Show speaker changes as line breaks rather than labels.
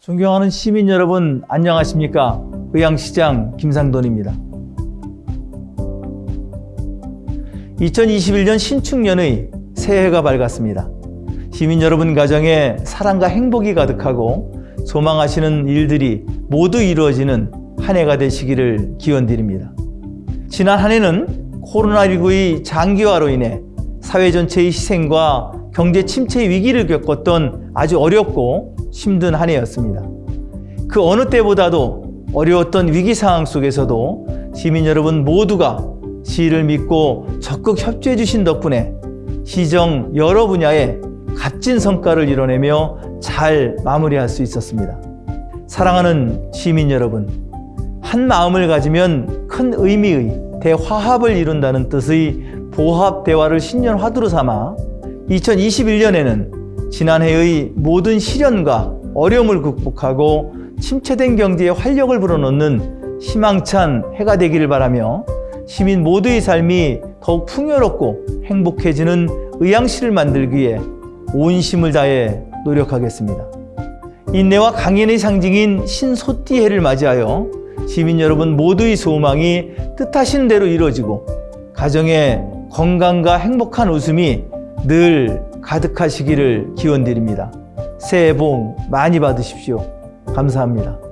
존경하는 시민 여러분 안녕하십니까? 의왕시장 김상돈입니다. 2021년 신축년의 새해가 밝았습니다. 시민 여러분 가정에 사랑과 행복이 가득하고 소망하시는 일들이 모두 이루어지는 한 해가 되시기를 기원드립니다. 지난 한 해는 코로나19의 장기화로 인해 사회 전체의 희생과 경제 침체의 위기를 겪었던 아주 어렵고 힘든 한 해였습니다. 그 어느 때보다도 어려웠던 위기 상황 속에서도 시민 여러분 모두가 시를 믿고 적극 협조해 주신 덕분에 시정 여러 분야에 값진 성과를 이뤄내며 잘 마무리할 수 있었습니다. 사랑하는 시민 여러분, 한 마음을 가지면 큰 의미의 대화합을 이룬다는 뜻의 보합 대화를 신년 화두로 삼아 2021년에는 지난해의 모든 시련과 어려움을 극복하고 침체된 경제에 활력을 불어넣는 희망찬 해가 되기를 바라며 시민 모두의 삶이 더욱 풍요롭고 행복해지는 의향시를 만들기 위해 온 힘을 다해 노력하겠습니다. 인내와 강인의 상징인 신소띠해를 맞이하여 시민 여러분 모두의 소망이 뜻하신 대로 이루어지고 가정에 건강과 행복한 웃음이 늘 가득하시기를 기원드립니다. 새해 복 많이 받으십시오. 감사합니다.